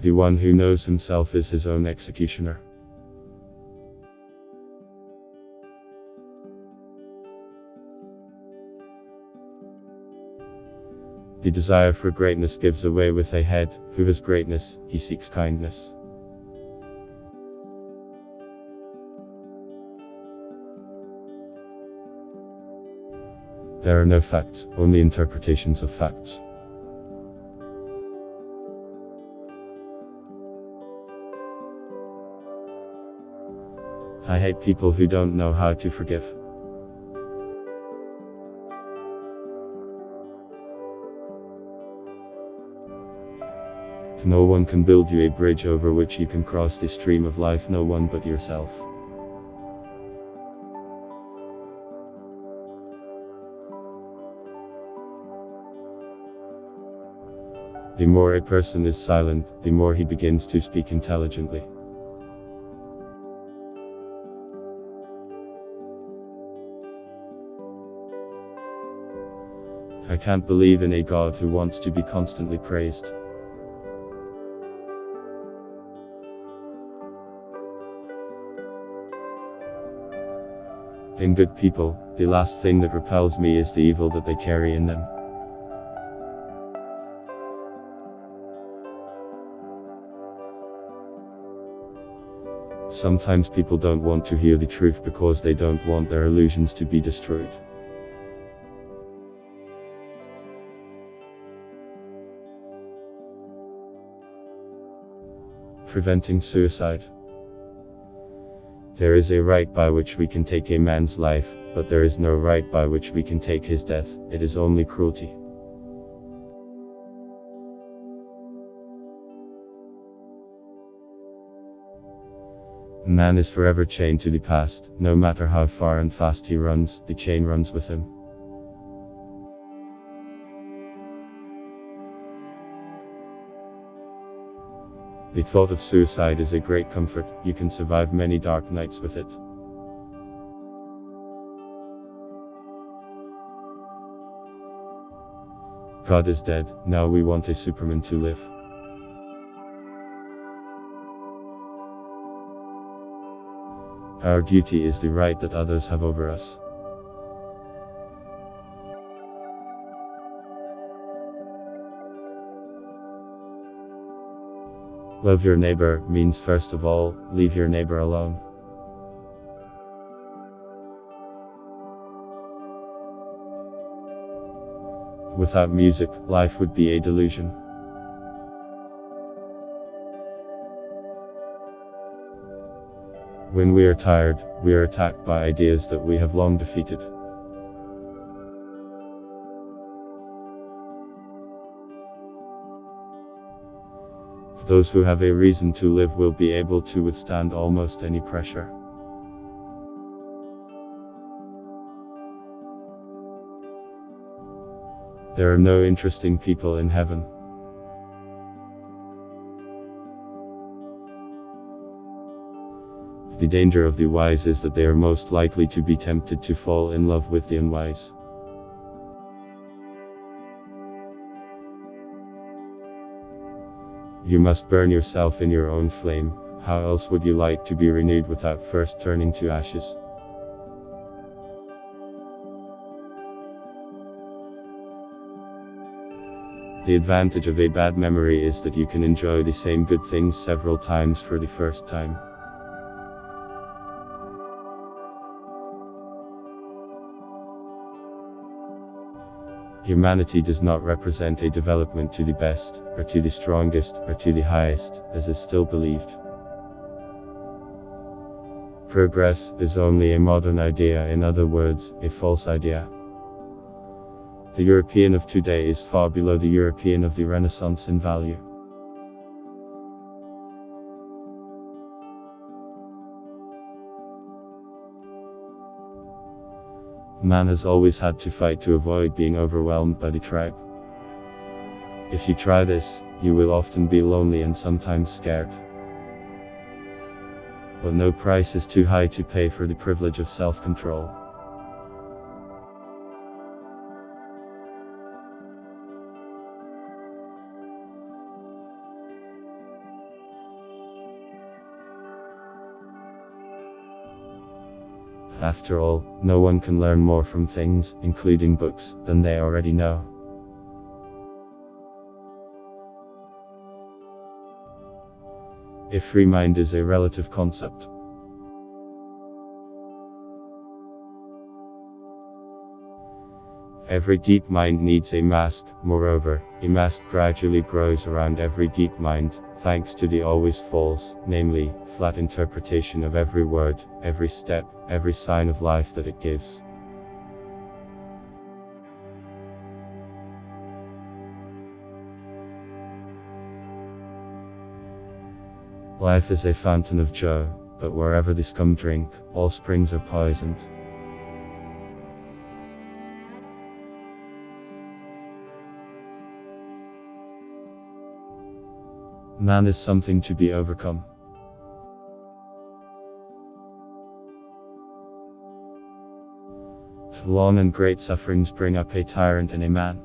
The one who knows himself is his own executioner. The desire for greatness gives away with a head, who has greatness, he seeks kindness. There are no facts, only interpretations of facts. I hate people who don't know how to forgive. No one can build you a bridge over which you can cross the stream of life, no one but yourself. The more a person is silent, the more he begins to speak intelligently. I can't believe in a God who wants to be constantly praised. In good people, the last thing that repels me is the evil that they carry in them. Sometimes people don't want to hear the truth because they don't want their illusions to be destroyed. Preventing suicide. There is a right by which we can take a man's life, but there is no right by which we can take his death, it is only cruelty. Man is forever chained to the past, no matter how far and fast he runs, the chain runs with him. The thought of suicide is a great comfort, you can survive many dark nights with it. God is dead, now we want a Superman to live. Our duty is the right that others have over us. Love your neighbor means first of all, leave your neighbor alone. Without music, life would be a delusion. When we are tired, we are attacked by ideas that we have long defeated. Those who have a reason to live will be able to withstand almost any pressure. There are no interesting people in heaven. The danger of the wise is that they are most likely to be tempted to fall in love with the unwise. You must burn yourself in your own flame, how else would you like to be renewed without first turning to ashes? The advantage of a bad memory is that you can enjoy the same good things several times for the first time. Humanity does not represent a development to the best, or to the strongest, or to the highest, as is still believed. Progress is only a modern idea, in other words, a false idea. The European of today is far below the European of the Renaissance in value. Man has always had to fight to avoid being overwhelmed by the tribe. If you try this, you will often be lonely and sometimes scared. But no price is too high to pay for the privilege of self-control. After all, no one can learn more from things, including books, than they already know. If free mind is a relative concept. Every deep mind needs a mask, moreover, a mask gradually grows around every deep mind, thanks to the always false, namely, flat interpretation of every word, every step, every sign of life that it gives. Life is a fountain of joy, but wherever the scum drink, all springs are poisoned. Man is something to be overcome. Long and great sufferings bring up a tyrant in a man.